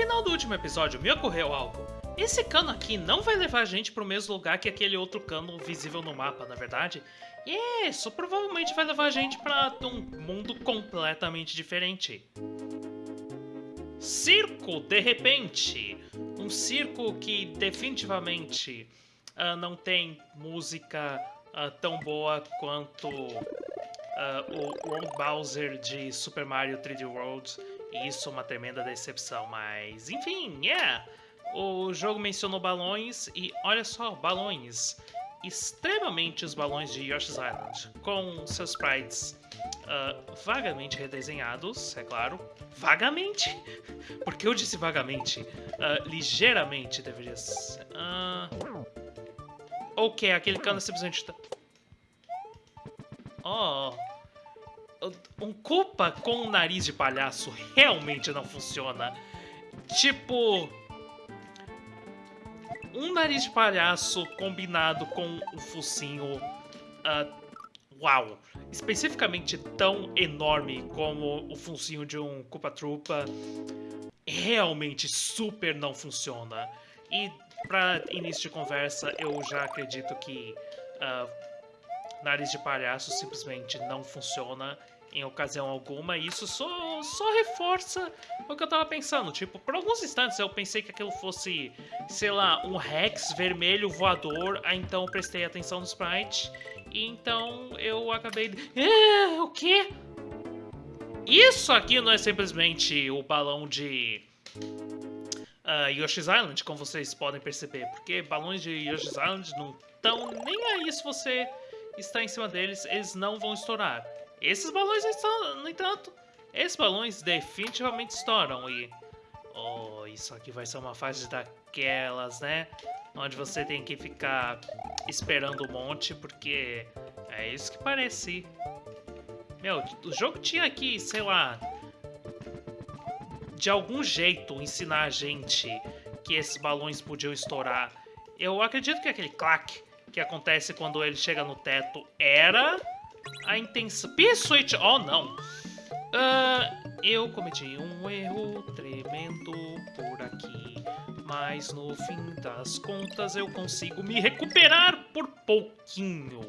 final do último episódio me ocorreu algo. Esse cano aqui não vai levar a gente pro mesmo lugar que aquele outro cano visível no mapa, na verdade? Isso provavelmente vai levar a gente para um mundo completamente diferente. Circo, de repente. Um circo que definitivamente uh, não tem música uh, tão boa quanto uh, o Ron Bowser de Super Mario 3D World. E isso é uma tremenda decepção, mas enfim, yeah! O jogo mencionou balões e olha só, balões. Extremamente os balões de Yoshi's Island, com seus sprites uh, vagamente redesenhados, é claro. Vagamente? Por que eu disse vagamente? Uh, ligeiramente deveria ser. Uh... Ok, aquele cano simplesmente tá... Oh... Um culpa com o nariz de palhaço realmente não funciona. Tipo... Um nariz de palhaço combinado com um focinho... Uh, uau! especificamente tão enorme como o funcinho de um Koopa Troopa realmente super não funciona. E para início de conversa, eu já acredito que uh, nariz de palhaço simplesmente não funciona em ocasião alguma, e isso só, só reforça o que eu tava pensando. Tipo, por alguns instantes eu pensei que aquilo fosse, sei lá, um Rex vermelho voador, aí então eu prestei atenção no sprite, e então eu acabei... É, o quê? Isso aqui não é simplesmente o balão de... Uh, Yoshi's Island, como vocês podem perceber, porque balões de Yoshi's Island não estão nem aí se você está em cima deles, eles não vão estourar. Esses balões, no entanto, esses balões definitivamente estouram e... Oh, isso aqui vai ser uma fase daquelas, né? Onde você tem que ficar esperando um monte, porque é isso que parece. Meu, o jogo tinha aqui, sei lá... De algum jeito ensinar a gente que esses balões podiam estourar. Eu acredito que aquele clack que acontece quando ele chega no teto era a intenção... P-Switch! Oh, não! Uh, eu cometi um erro tremendo por aqui, mas no fim das contas eu consigo me recuperar por pouquinho.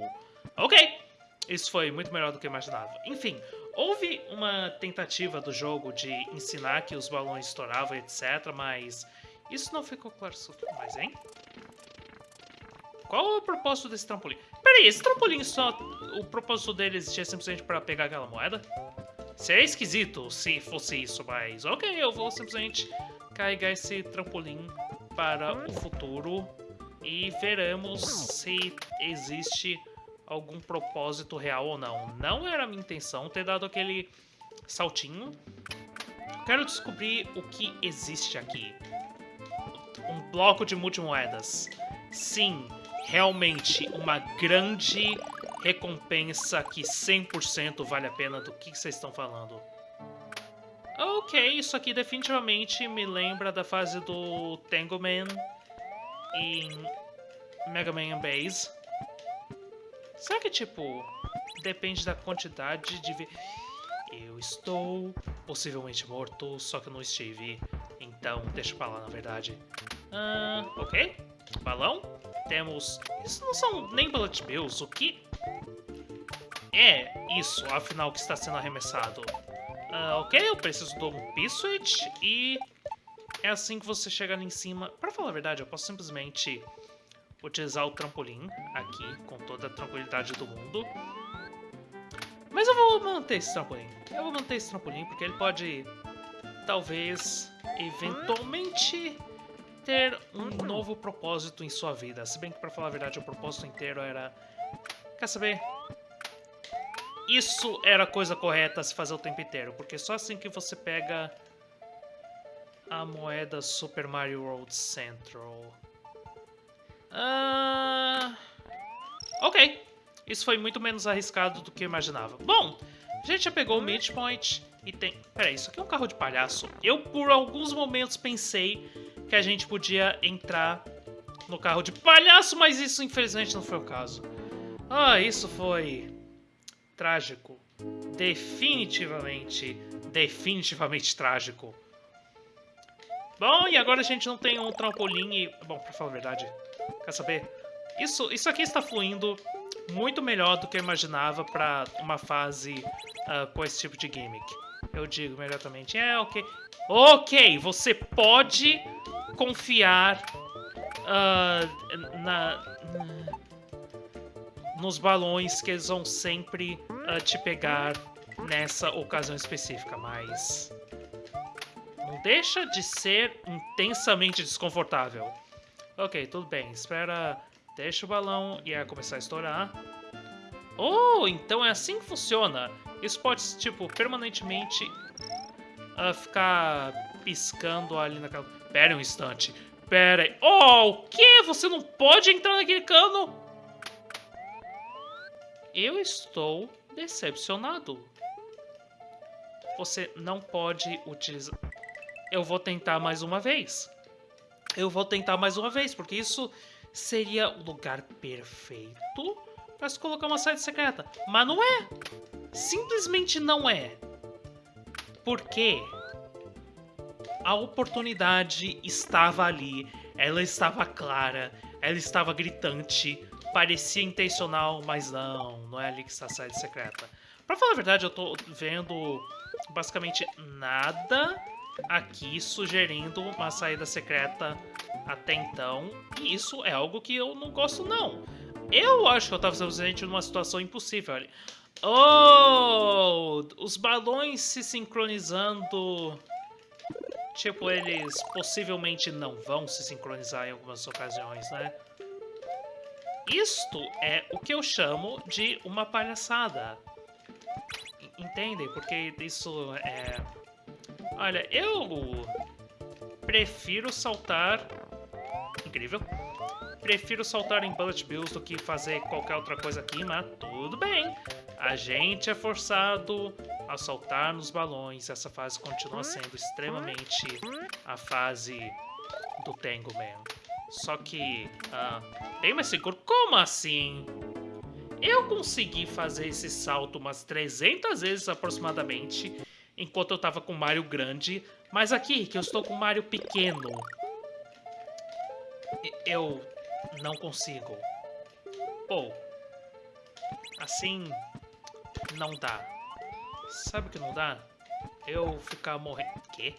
Ok, isso foi muito melhor do que eu imaginava. Enfim, houve uma tentativa do jogo de ensinar que os balões estouravam, etc, mas isso não ficou claro mais, hein? Qual é o propósito desse trampolim? Peraí, esse trampolim só... O propósito dele existia simplesmente pra pegar aquela moeda? Seria esquisito se fosse isso, mas... Ok, eu vou simplesmente carregar esse trampolim para o futuro e veremos se existe algum propósito real ou não. Não era minha intenção ter dado aquele saltinho. Quero descobrir o que existe aqui. Um bloco de multimoedas. Sim, realmente uma grande recompensa que 100% vale a pena do que vocês estão falando. Ok, isso aqui definitivamente me lembra da fase do Tangleman em Mega Man Base. Será que, tipo, depende da quantidade de... Eu estou possivelmente morto, só que eu não estive. Então, deixa pra lá, na verdade. Ah, ok. Balão temos... Isso não são nem bullet bills, o que... É isso, afinal, que está sendo arremessado. Uh, ok, eu preciso um P-Switch e... É assim que você chega ali em cima. Pra falar a verdade, eu posso simplesmente utilizar o trampolim aqui, com toda a tranquilidade do mundo. Mas eu vou manter esse trampolim. Eu vou manter esse trampolim porque ele pode, talvez, eventualmente ter um novo propósito em sua vida. Se bem que, pra falar a verdade, o propósito inteiro era... Quer saber? Isso era a coisa correta a se fazer o tempo inteiro, porque só assim que você pega a moeda Super Mario World Central. Uh... Ok, isso foi muito menos arriscado do que eu imaginava. Bom, a gente já pegou o midpoint e tem... Peraí, isso aqui é um carro de palhaço. Eu, por alguns momentos, pensei que a gente podia entrar no carro de palhaço, mas isso infelizmente não foi o caso. Ah, isso foi trágico. Definitivamente, definitivamente trágico. Bom, e agora a gente não tem um trampolim e... Bom, pra falar a verdade, quer saber? Isso, isso aqui está fluindo muito melhor do que eu imaginava para uma fase uh, com esse tipo de gimmick. Eu digo imediatamente, é, ok. Ok, você pode confiar uh, na, nos balões que eles vão sempre uh, te pegar nessa ocasião específica, mas não deixa de ser intensamente desconfortável. Ok, tudo bem, espera, deixa o balão e é começar a estourar. Oh, então é assim que funciona. Isso pode, tipo, permanentemente uh, ficar piscando ali naquela... Pera um instante. Pera aí. Oh, o quê? Você não pode entrar naquele cano? Eu estou decepcionado. Você não pode utilizar... Eu vou tentar mais uma vez. Eu vou tentar mais uma vez, porque isso seria o lugar perfeito para se colocar uma saída secreta. Mas não é. Simplesmente não é. Porque a oportunidade estava ali, ela estava clara, ela estava gritante, parecia intencional, mas não, não é ali que está a saída secreta. Pra falar a verdade, eu tô vendo basicamente nada aqui sugerindo uma saída secreta até então, e isso é algo que eu não gosto não. Eu acho que eu tava simplesmente numa situação impossível ali. Oh! Os balões se sincronizando... Tipo, eles possivelmente não vão se sincronizar em algumas ocasiões, né? Isto é o que eu chamo de uma palhaçada. Entendem? Porque isso é... Olha, eu prefiro saltar... Incrível. Prefiro saltar em Bullet Bills do que fazer qualquer outra coisa aqui, mas tudo bem. A gente é forçado a saltar nos balões. Essa fase continua sendo extremamente a fase do Tango Man. Só que, ah, bem mais seguro. Como assim? Eu consegui fazer esse salto umas 300 vezes aproximadamente, enquanto eu tava com o Mario grande, mas aqui, que eu estou com o Mario pequeno, eu não consigo. Pô, assim não dá. Sabe o que não dá? Eu ficar morrendo... Quê?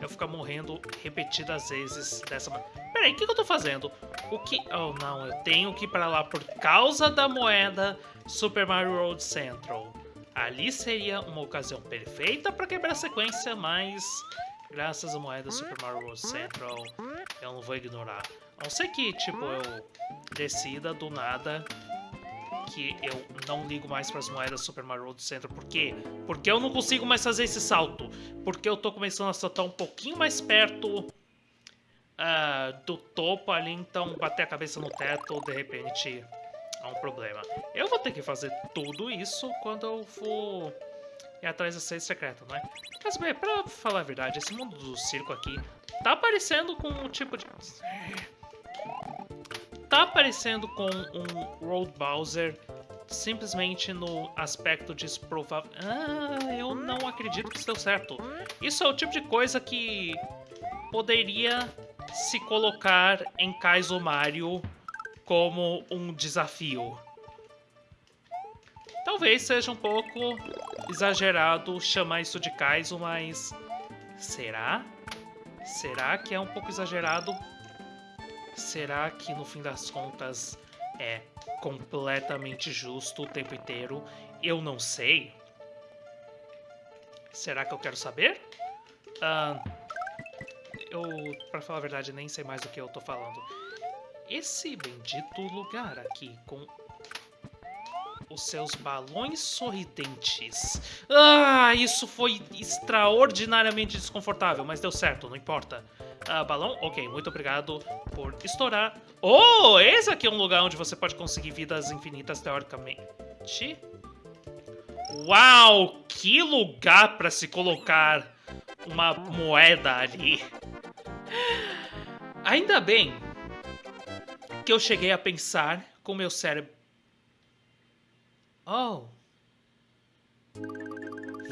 Eu ficar morrendo repetidas vezes dessa maneira. Peraí, o que, que, eu tô fazendo? O que... Oh, não, eu tenho que ir pra lá por causa da moeda Super Mario World Central. Ali seria uma ocasião perfeita pra quebrar a sequência, mas... Graças à moeda Super Mario World Central, eu não vou ignorar. A não ser que, tipo, eu decida do nada que eu não ligo mais para as moedas Super Mario World Central. Por quê? Porque eu não consigo mais fazer esse salto. Porque eu tô começando a saltar um pouquinho mais perto uh, do topo ali, então bater a cabeça no teto, de repente, é um problema. Eu vou ter que fazer tudo isso quando eu for ir atrás da sede secreta, não é? Mas, bem, pra falar a verdade, esse mundo do circo aqui tá parecendo com um tipo de... Tá parecendo com um Road Bowser simplesmente no aspecto desprovável. Ah, eu não acredito que isso deu certo. Isso é o tipo de coisa que poderia se colocar em Kaizo Mario como um desafio. Talvez seja um pouco exagerado chamar isso de Kaizo, mas será? Será que é um pouco exagerado? Será que no fim das contas é completamente justo o tempo inteiro? Eu não sei. Será que eu quero saber? Eu, pra falar a verdade, nem sei mais do que eu tô falando. Esse bendito lugar aqui, com os seus balões sorridentes. Ah, isso foi extraordinariamente desconfortável, mas deu certo, não importa. Ah, balão? Ok, muito obrigado por estourar. Oh, esse aqui é um lugar onde você pode conseguir vidas infinitas, teoricamente. Uau, que lugar para se colocar uma moeda ali. Ainda bem que eu cheguei a pensar com meu cérebro. Oh.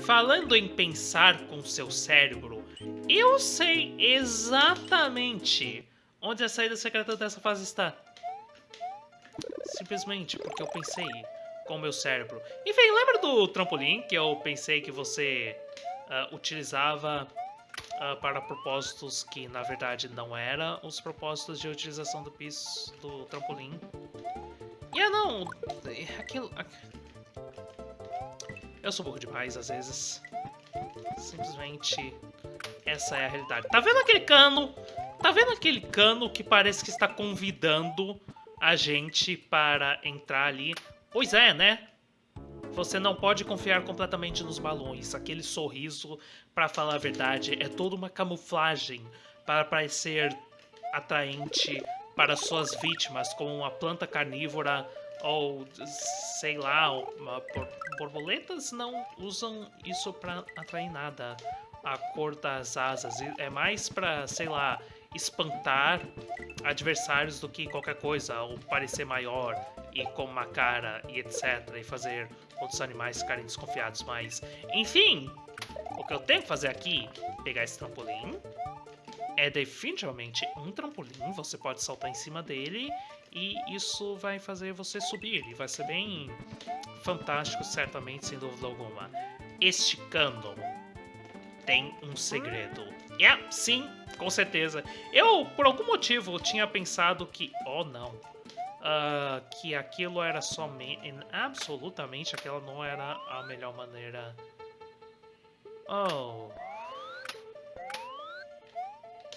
Falando em pensar com seu cérebro, Eu sei exatamente onde a saída secreta dessa fase está. Simplesmente porque eu pensei com o meu cérebro. Enfim, lembra do trampolim que eu pensei que você uh, utilizava uh, para propósitos que na verdade não eram os propósitos de utilização do piso do trampolim? E yeah, não, aquilo... Eu sou burro demais às vezes. Simplesmente essa é a realidade. Tá vendo aquele cano? Tá vendo aquele cano que parece que está convidando a gente para entrar ali? Pois é, né? Você não pode confiar completamente nos balões. Aquele sorriso, para falar a verdade, é toda uma camuflagem para parecer atraente para suas vítimas, como uma planta carnívora ou, sei lá, borboletas não usam isso para atrair nada. A cor das asas é mais para, sei lá, espantar adversários do que qualquer coisa, ou parecer maior e com uma cara e etc. E fazer outros animais ficarem desconfiados mais. Enfim, o que eu tenho que fazer aqui, pegar esse trampolim, é definitivamente um trampolim, você pode saltar em cima dele e isso vai fazer você subir e vai ser bem fantástico, certamente, sem dúvida alguma. Este cano tem um segredo. Yeah, sim, com certeza. Eu, por algum motivo, tinha pensado que... Oh, não. Uh, que aquilo era somente... Absolutamente, aquela não era a melhor maneira... Oh...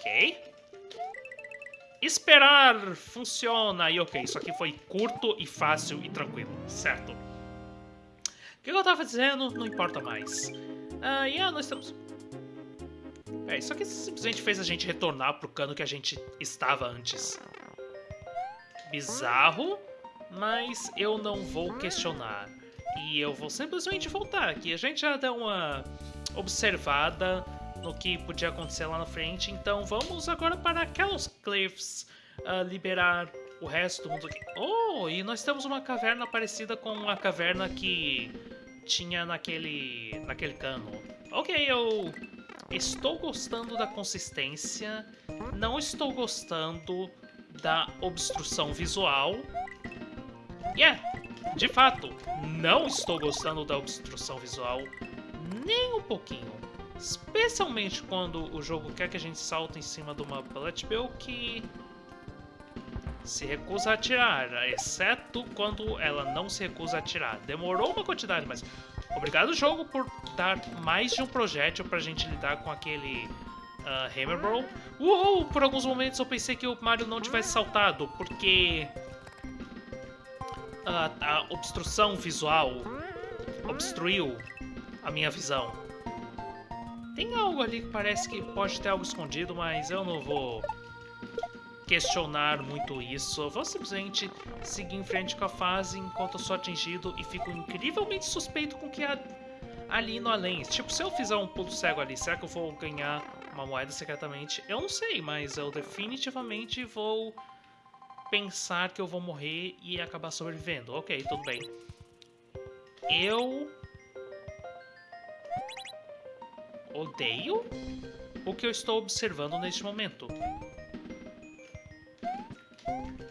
Ok. Esperar funciona. E ok, isso aqui foi curto e fácil e tranquilo, certo? O que eu tava dizendo não importa mais. Ah, yeah, nós estamos... É, isso aqui simplesmente fez a gente retornar pro cano que a gente estava antes. Bizarro, mas eu não vou questionar. E eu vou simplesmente voltar aqui. A gente já deu uma observada no que podia acontecer lá na frente, então vamos agora para Cliffs uh, liberar o resto do mundo aqui. Oh, e nós temos uma caverna parecida com a caverna que tinha naquele, naquele cano. Ok, eu Estou gostando da consistência, não estou gostando da obstrução visual. Yeah, de fato, não estou gostando da obstrução visual nem um pouquinho. Especialmente quando o jogo quer que a gente salte em cima de uma bullet bill que se recusa a atirar, exceto quando ela não se recusa a atirar. Demorou uma quantidade, mas Obrigado, jogo, por dar mais de um projétil pra gente lidar com aquele uh, Hammer Bro. Uou! Por alguns momentos eu pensei que o Mario não tivesse saltado, porque... Uh, a obstrução visual obstruiu a minha visão. Tem algo ali que parece que pode ter algo escondido, mas eu não vou questionar muito isso. Eu vou simplesmente seguir em frente com a fase enquanto eu sou atingido e fico incrivelmente suspeito com o que há ali no além. Tipo, se eu fizer um pulo cego ali, será que eu vou ganhar uma moeda secretamente? Eu não sei, mas eu definitivamente vou pensar que eu vou morrer e acabar sobrevivendo. Ok, tudo bem. Eu... Odeio o que eu estou observando neste momento.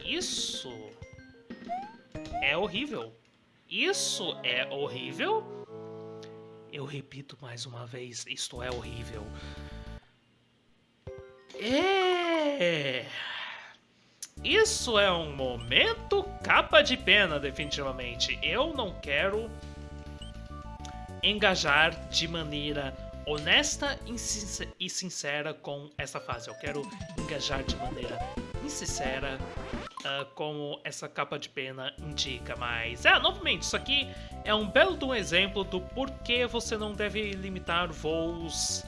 Isso é horrível. Isso é horrível. Eu repito mais uma vez, isto é horrível. É. Isso é um momento capa de pena, definitivamente. Eu não quero engajar de maneira honesta e sincera com essa fase. Eu quero engajar de maneira insincera uh, como essa capa de pena indica, mas... É, novamente, isso aqui é um belo do exemplo do porquê você não deve limitar voos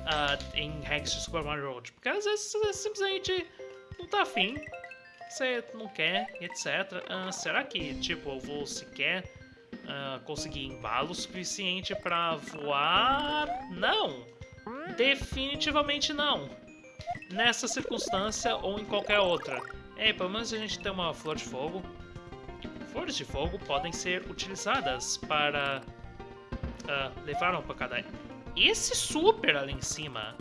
uh, em hacks de Super Mario World, porque às vezes você simplesmente não tá afim, você não quer, etc. Uh, ah, será que, tipo, eu vou sequer uh, conseguir embalo suficiente para voar? Não! Definitivamente não! Nessa circunstância ou em qualquer outra. É, pelo menos a gente tem uma flor de fogo. Flores de fogo podem ser utilizadas para uh, levar uma pancada esse super ali em cima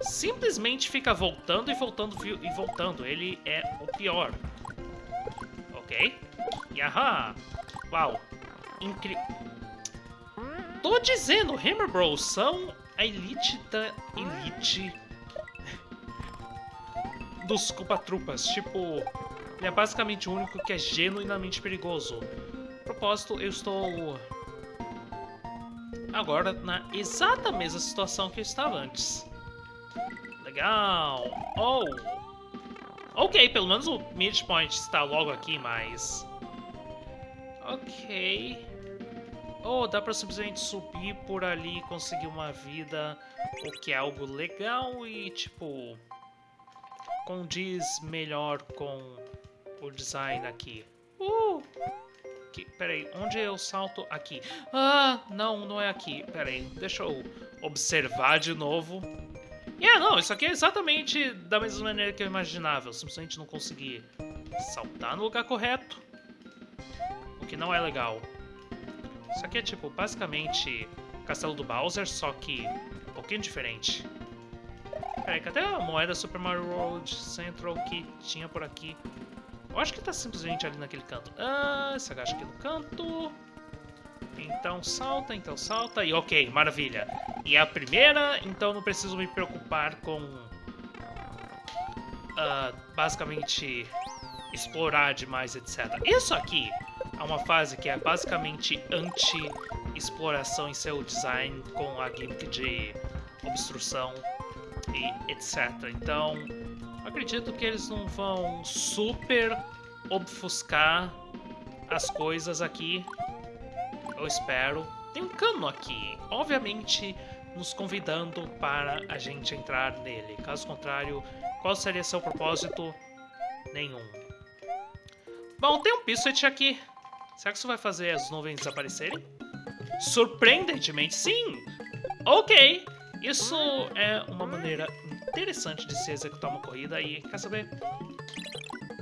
simplesmente fica voltando e voltando e voltando. Ele é o pior. Ok? Yaha! Uau! Incrível. Tô dizendo, Hammer Bros são a elite da elite dos Culpa-Trupas. Tipo, ele é basicamente o único que é genuinamente perigoso. propósito, eu estou agora na exata mesma situação que eu estava antes. Legal. Oh! Ok, pelo menos o midpoint está logo aqui, mas... Ok. Oh, dá pra simplesmente subir por ali e conseguir uma vida, o que é algo legal e, tipo, condiz melhor com o design aqui. Uh! Que, peraí, onde eu salto? Aqui. Ah, não, não é aqui. Peraí, deixa eu observar de novo. Yeah, não, isso aqui é exatamente da mesma maneira que eu imaginava. Eu simplesmente não consegui saltar no lugar correto. Que não é legal. Isso aqui é tipo, basicamente, Castelo do Bowser, só que um pouquinho diferente. Peraí, cadê a moeda Super Mario World Central que tinha por aqui? Eu acho que tá simplesmente ali naquele canto. Ah, se agacha aqui no canto. Então salta, então salta. E ok, maravilha. E é a primeira, então não preciso me preocupar com... Uh, basicamente explorar demais, etc. Isso aqui é uma fase que é basicamente anti-exploração em seu design com a gimmick de obstrução e etc. Então, acredito que eles não vão super obfuscar as coisas aqui. Eu espero. Tem um cano aqui, obviamente nos convidando para a gente entrar nele. Caso contrário, qual seria seu propósito? Nenhum. Bom, tem um Pissuit aqui. Será que isso vai fazer as nuvens desaparecerem? Surpreendentemente, sim! Ok! Isso é uma maneira interessante de se executar uma corrida e, quer saber?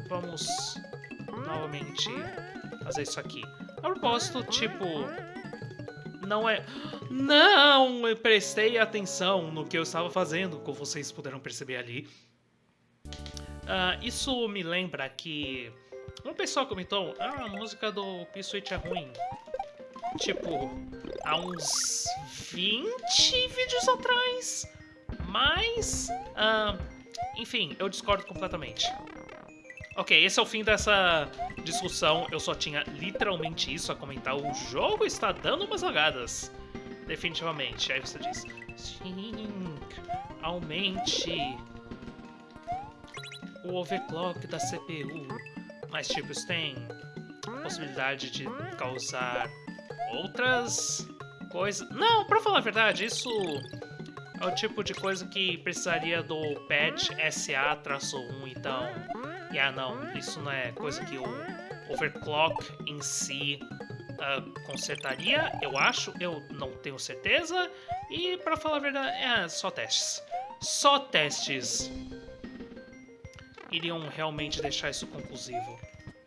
Vamos novamente fazer isso aqui. A propósito, tipo... Não é... Não! Eu prestei atenção no que eu estava fazendo, como vocês puderam perceber ali. Uh, isso me lembra que... Um pessoal comentou, ah, a música do P-Switch é ruim. Tipo, há uns 20 vídeos atrás. Mas, uh, enfim, eu discordo completamente. Ok, esse é o fim dessa discussão. Eu só tinha literalmente isso a comentar. O jogo está dando umas lagadas. Definitivamente. Aí você diz, Sim, aumente o overclock da CPU. Mas, tipo, isso tem possibilidade de causar outras coisas. Não, pra falar a verdade, isso é o tipo de coisa que precisaria do patch SA-1, então... Yeah, não, isso não é coisa que o overclock em si uh, consertaria, eu acho, eu não tenho certeza. E, pra falar a verdade, é só testes. Só testes iriam realmente deixar isso conclusivo.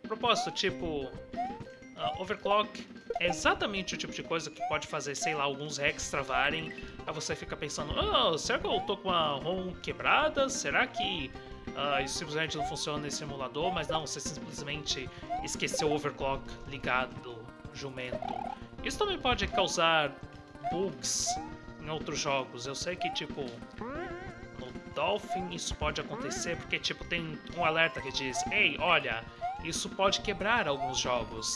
Propósito, tipo, uh, overclock é exatamente o tipo de coisa que pode fazer, sei lá, alguns hacks travarem. Aí você fica pensando, oh, será que eu tô com a ROM quebrada? Será que uh, isso simplesmente não funciona nesse emulador? Mas não, você simplesmente esqueceu o overclock ligado, jumento. Isso também pode causar bugs em outros jogos. Eu sei que, tipo, Dolphin isso pode acontecer porque, tipo, tem um alerta que diz Ei, olha, isso pode quebrar alguns jogos.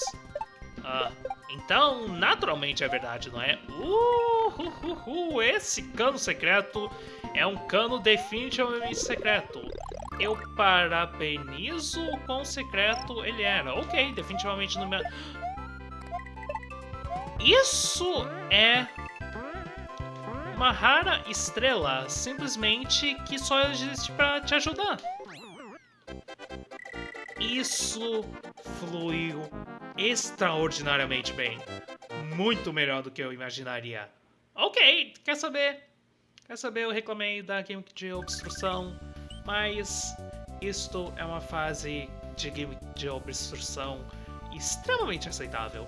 Uh, então, naturalmente é verdade, não é? Uh, uh, uh, uh, esse cano secreto é um cano definitivamente secreto. Eu parabenizo o quão secreto ele era. Ok, definitivamente no meu... Isso é uma rara estrela, simplesmente que só existe para te ajudar. Isso fluiu extraordinariamente bem. Muito melhor do que eu imaginaria. Ok, quer saber? Quer saber, eu reclamei da Game de obstrução, mas isto é uma fase de game de obstrução extremamente aceitável.